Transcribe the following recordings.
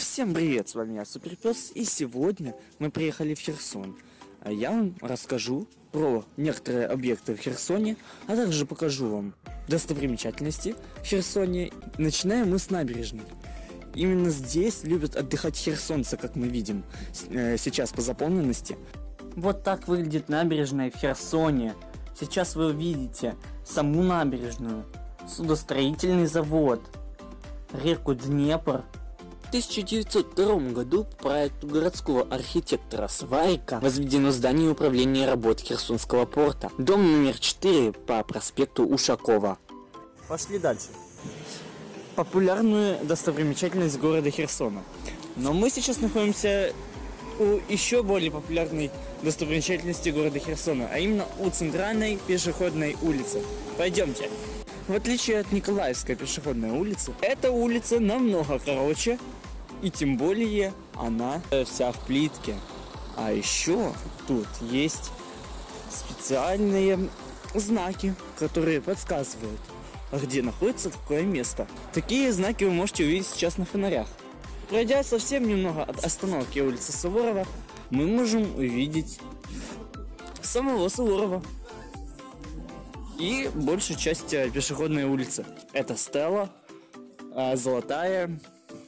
Всем привет, с вами я Суперпес, и сегодня мы приехали в Херсон. А я вам расскажу про некоторые объекты в Херсоне, а также покажу вам достопримечательности в Херсоне. Начинаем мы с набережной. Именно здесь любят отдыхать херсонцы, как мы видим э, сейчас по заполненности. Вот так выглядит набережная в Херсоне. Сейчас вы увидите саму набережную, судостроительный завод, реку Днепр. В 1902 году по проекту городского архитектора Сварика возведено здание управления работ Херсонского порта, дом номер 4 по проспекту Ушакова. Пошли дальше. Популярную достопримечательность города Херсона. Но мы сейчас находимся у еще более популярной достопримечательности города Херсона, а именно у центральной пешеходной улицы. Пойдемте. В отличие от Николаевской пешеходной улицы, эта улица намного короче, и тем более она вся в плитке. А еще тут есть специальные знаки, которые подсказывают, где находится какое место. Такие знаки вы можете увидеть сейчас на фонарях. Пройдя совсем немного от остановки улицы Суворова, мы можем увидеть самого Суворова и большую часть э, пешеходной улицы. Это Стелла, э, Золотая,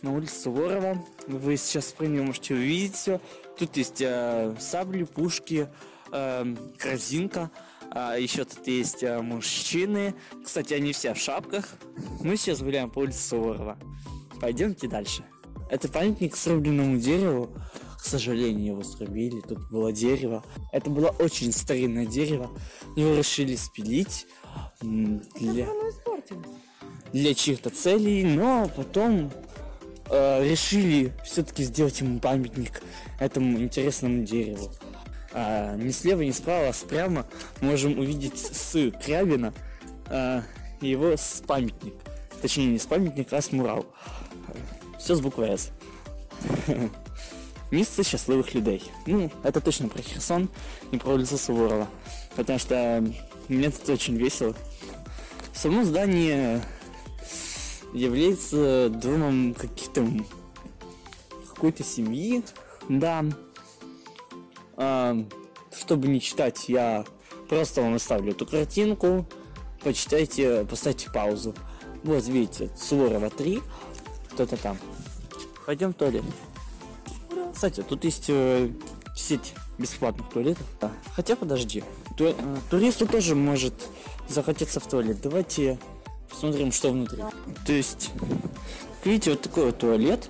на улице Суворова. Вы сейчас при нем можете увидеть все. Тут есть э, сабли, пушки, э, корзинка. А еще тут есть э, мужчины. Кстати, они все в шапках. Мы сейчас гуляем по улице Суворова. Пойдемте дальше. Это памятник срубленному дереву. К сожалению, его срубили. Тут было дерево. Это было очень старинное дерево. Его решили спилить для, для чьих-то целей, но потом э, решили все-таки сделать ему памятник этому интересному дереву. А, ни слева, ни справа, а прямо можем увидеть с Крябина а, его с памятник. Точнее, не с памятник, а с мурал. Все с буквой С. Место счастливых людей. Ну, это точно про Херсон и про улицу Суворова. Потому что мне тут очень весело. Само здание является домом каких-то какой-то семьи, да. А, чтобы не читать, я просто вам оставлю эту картинку. Почитайте, поставьте паузу. Вот видите, Суворова 3, кто-то там. Пойдем в туалет. Кстати, тут есть э, сеть бесплатных туалетов. Да. Хотя подожди. Ту, э, туристу тоже может захотеться в туалет. Давайте посмотрим, что внутри. То есть, видите, вот такой вот туалет.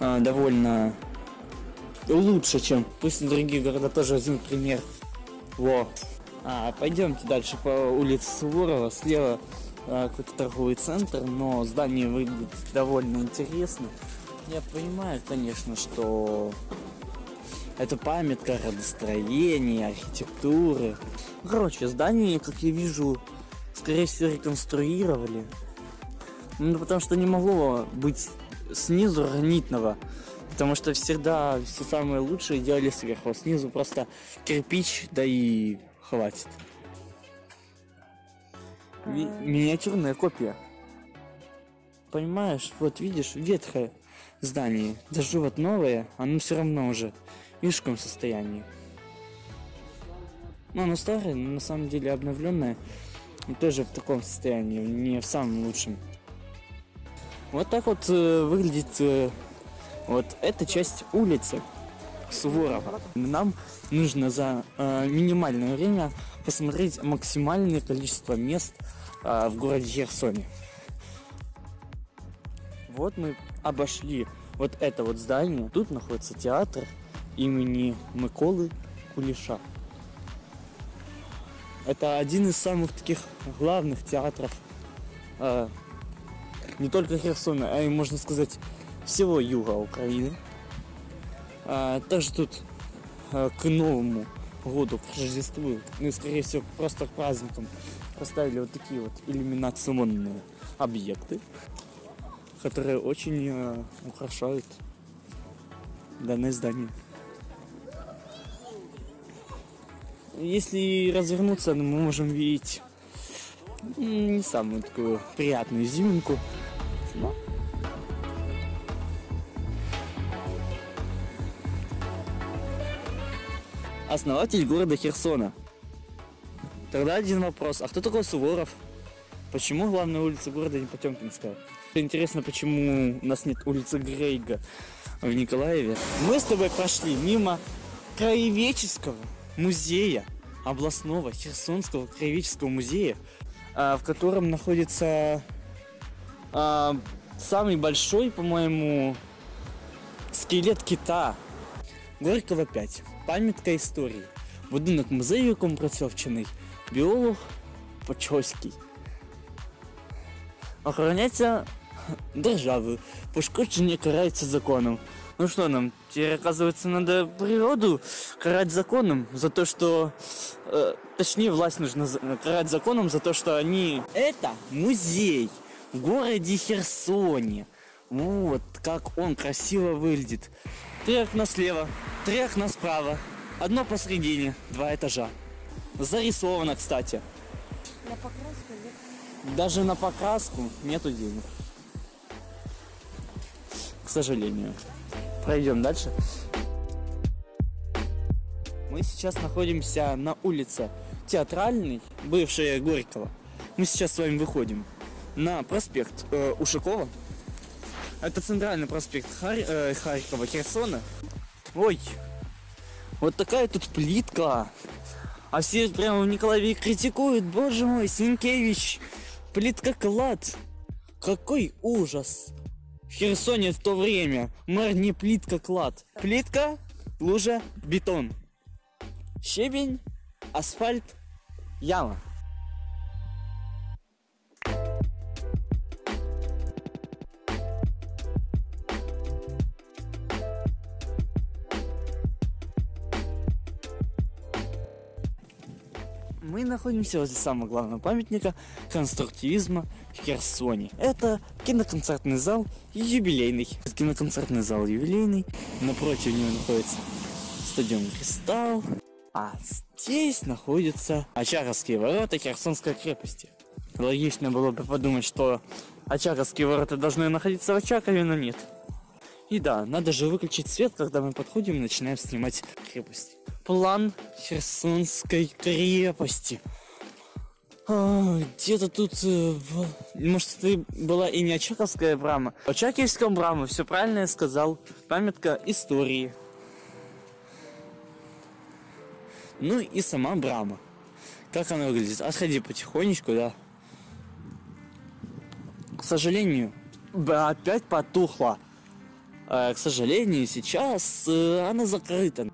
Э, довольно лучше, чем пусть другие города тоже возьмут пример. Во. А, пойдемте дальше по улице Суворова. Слева а, какой-то торговый центр, но здание выглядит довольно интересно. Я понимаю, конечно, что это памятка градостроения, архитектуры. Короче, здание, как я вижу, скорее всего, реконструировали. Ну, потому что не могло быть снизу гранитного. Потому что всегда все самое лучшее делали сверху, а снизу просто кирпич, да и хватит. Ви миниатюрная копия. Понимаешь, вот видишь, ветхое здание. Даже вот новое, оно все равно уже в вишком состоянии. Ну, оно старое, но на самом деле обновленное. И тоже в таком состоянии, не в самом лучшем. Вот так вот э, выглядит э, вот эта часть улицы Суворова. Нам нужно за э, минимальное время посмотреть максимальное количество мест э, в городе Херсоне. Вот мы обошли вот это вот здание. Тут находится театр имени Миколы Кулиша. Это один из самых таких главных театров э, не только Херсона, а и можно сказать всего юга Украины. А, также тут а, к Новому году, к Рождеству, ну и скорее всего просто к праздникам поставили вот такие вот иллюминационные объекты, которые очень а, украшают данное здание. Если развернуться, ну, мы можем видеть не самую такую приятную зиминку. Но... Основатель города Херсона. Тогда один вопрос. А кто такой Суворов? Почему главная улица города не Потемкинская? Интересно, почему у нас нет улицы Грейга в Николаеве. Мы с тобой прошли мимо краеведческого музея, областного Херсонского краеведческого музея, а, в котором находится а, самый большой, по-моему, скелет кита. Горького 5. Пам'ятка історії. Будинок музею, в якому працював вчений біолог Почоський. Охороняється державою. Пошкодження карається законом. Ну что нам, теперь оказывается надо природу карать законом за то, что... Э, точнее, власть нужно карать законом за то, что они... Это музей в городе Херсоне. Вот как он красиво выглядит. Три окна слева, три окна справа. Одно посередине, два этажа. Зарисовано, кстати. На покраску нет. Даже на покраску нету денег. К сожалению. Пройдем дальше. Мы сейчас находимся на улице Театральной, бывшая Горького. Мы сейчас с вами выходим на проспект э, Ушакова. Это центральный проспект Хар- э, Харькова, Херсона. Ой, вот такая тут плитка. А все прямо в Николаеве критикуют. Боже мой, Синкевич, плитка клад. Какой ужас. В Херсоне в то время мэр не плитка клад. Плитка, лужа, бетон. Щебень, асфальт, яма. Мы находимся возле самого главного памятника конструктивизма в Херсоне. Это киноконцертный зал юбилейный. Киноконцертный зал юбилейный. Напротив него находится стадион Кристалл. А здесь находятся Очаровские ворота Херсонской крепости. Логично было бы подумать, что Очаровские ворота должны находиться в Очакове, но нет. И да, надо же выключить свет, когда мы подходим и начинаем снимать крепость. План Херсонской крепости. А, Где-то тут, э, может, это была и не Очаковская брама. Очаковская брама, все правильно я сказал. Памятка истории. Ну и сама брама. Как она выглядит? Отходи потихонечку, да. К сожалению, опять потухла. Э, К сожалению, сейчас э, она закрыта.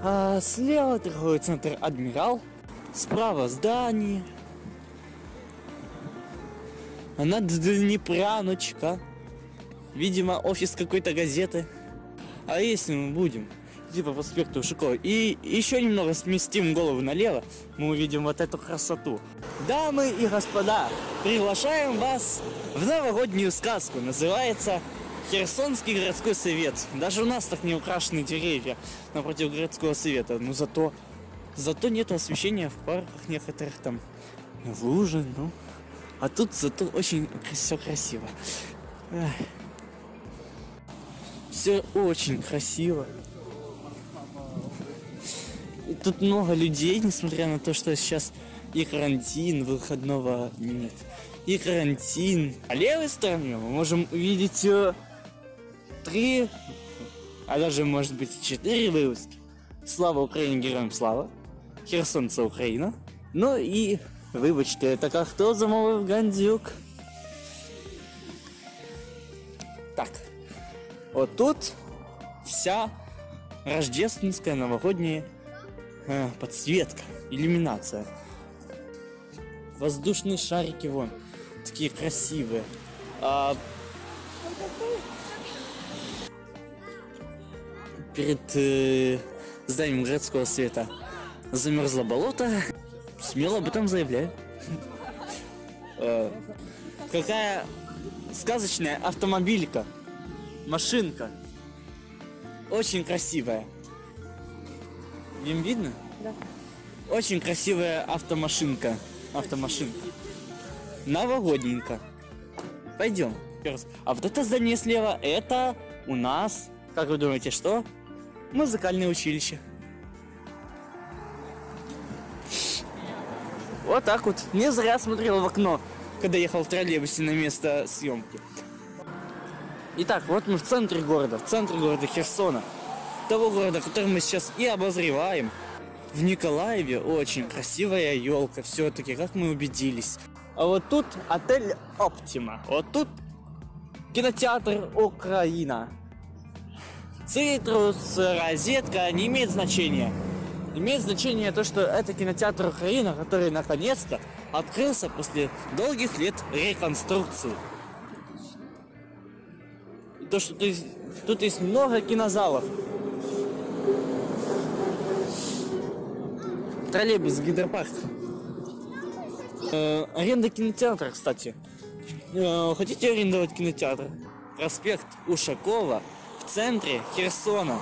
А слева торговый центр Адмирал, справа здание. А над Днепряночка. Видимо, офис какой-то газеты. А если мы будем идти по проспекту Ушакова и еще немного сместим голову налево, мы увидим вот эту красоту. Дамы и господа, приглашаем вас в новогоднюю сказку. Называется Херсонский городской совет. Даже у нас так не украшены деревья напротив городского совета. Но зато, зато нет освещения в парках некоторых там лужи, ну. А тут зато очень все красиво. Все очень красиво. И тут много людей, несмотря на то, что сейчас и карантин, выходного нет. И карантин. А левой стороне мы можем увидеть э, три, а даже может быть четыре вывески. Слава Украине, героям слава. Херсонца Украина. Ну и вибачте, это как хто замовив гандзюк. Так. Вот тут вся рождественская новогодняя э, подсветка, иллюминация. Воздушные шарики вон, такие красивые. А, перед э, зданием городского света замерзло болото. Смело об этом заявляю. Э, Какая сказочная автомобилька. Машинка. Очень красивая. Им видно? Да. Очень красивая автомашинка. Автомашинка. Новогодненько. Пойдем. А вот это здание слева, это у нас, как вы думаете, что? Музыкальное училище. Вот так вот. Не зря смотрел в окно, когда ехал в троллейбусе на место съемки. Итак, вот мы в центре города, в центре города Херсона. Того города, который мы сейчас и обозреваем. В Николаеве очень красивая елка, все-таки, как мы убедились. А вот тут отель Оптима. Вот тут кинотеатр Украина. Цитрус, розетка не имеет значения. Имеет значение то, что это кинотеатр Украина, который наконец-то открылся после долгих лет реконструкции. И то, что тут, тут есть много кинозалов. Троллейбус гидропарк. Э, аренда кинотеатра, кстати. Э, хотите арендовать кинотеатр? Проспект Ушакова в центре Херсона.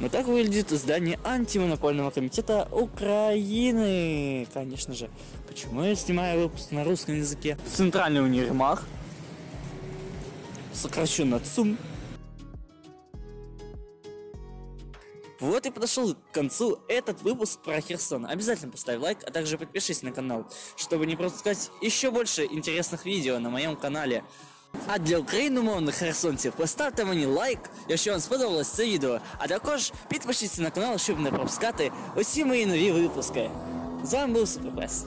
Вот так выглядит здание антимонопольного комитета Украины. Конечно же. Почему я снимаю выпуск на русском языке? Центральный универмаг. Сокращенно ЦУМ. Вот и подошел к концу этот выпуск про Херсон. Обязательно поставь лайк, а также подпишись на канал, чтобы не пропускать еще больше интересных видео на моем канале. А для україномовних херсонців поставте мені лайк, якщо вам сподобалось це відео, а також підпишіться на канал, щоб не пропускати усі мої нові випуски. З вами був Суперпес.